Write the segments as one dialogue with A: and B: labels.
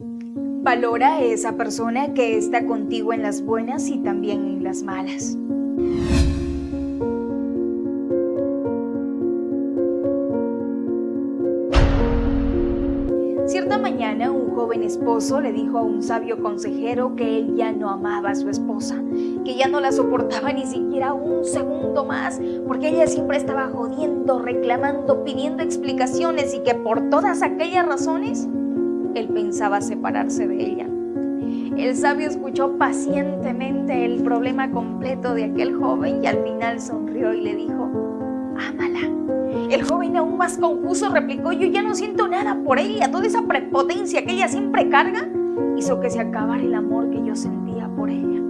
A: Valora esa persona que está contigo en las buenas y también en las malas. Cierta mañana un joven esposo le dijo a un sabio consejero que él ya no amaba a su esposa, que ya no la soportaba ni siquiera un segundo más, porque ella siempre estaba jodiendo, reclamando, pidiendo explicaciones y que por todas aquellas razones él pensaba separarse de ella. El sabio escuchó pacientemente el problema completo de aquel joven y al final sonrió y le dijo, ámala el joven aún más confuso replicó, yo ya no siento nada por ella, toda esa prepotencia que ella siempre carga hizo que se acabara el amor que yo sentía por ella.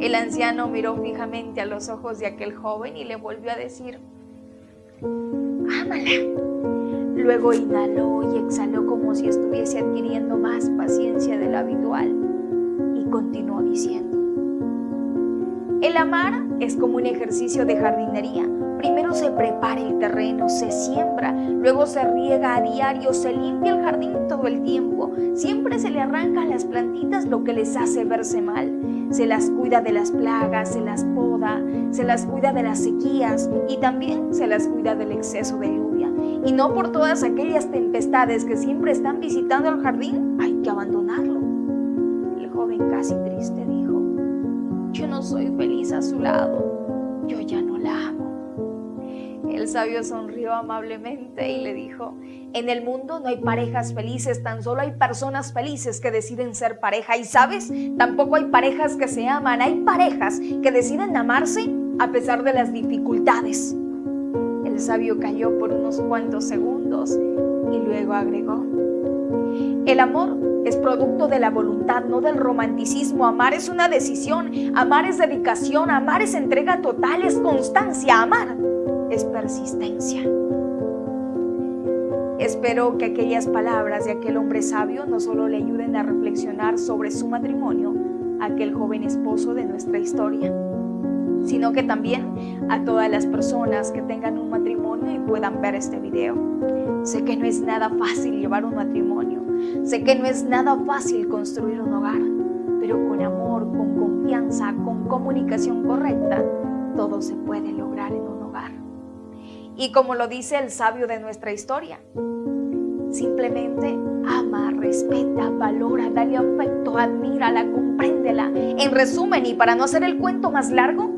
A: El anciano miró fijamente a los ojos de aquel joven y le volvió a decir, ámala. Luego inhaló y exhaló como si estuviese adquiriendo más paciencia de lo habitual y continuó diciendo, el amar es como un ejercicio de jardinería Primero se prepara el terreno, se siembra, luego se riega a diario, se limpia el jardín todo el tiempo. Siempre se le arranca a las plantitas lo que les hace verse mal. Se las cuida de las plagas, se las poda, se las cuida de las sequías y también se las cuida del exceso de lluvia. Y no por todas aquellas tempestades que siempre están visitando el jardín, hay que abandonarlo. El joven casi triste dijo, yo no soy feliz a su lado, yo ya no la amo. El sabio sonrió amablemente y le dijo, en el mundo no hay parejas felices, tan solo hay personas felices que deciden ser pareja. Y sabes, tampoco hay parejas que se aman, hay parejas que deciden amarse a pesar de las dificultades. Sabio cayó por unos cuantos segundos y luego agregó, el amor es producto de la voluntad, no del romanticismo. Amar es una decisión, amar es dedicación, amar es entrega total, es constancia, amar es persistencia. Espero que aquellas palabras de aquel hombre sabio no solo le ayuden a reflexionar sobre su matrimonio, aquel joven esposo de nuestra historia, sino que también a todas las personas que tengan un matrimonio y puedan ver este video. Sé que no es nada fácil llevar un matrimonio, sé que no es nada fácil construir un hogar, pero con amor, con confianza, con comunicación correcta, todo se puede lograr en un hogar. Y como lo dice el sabio de nuestra historia, simplemente ama, respeta, valora, dale afecto, admírala, compréndela. En resumen, y para no hacer el cuento más largo,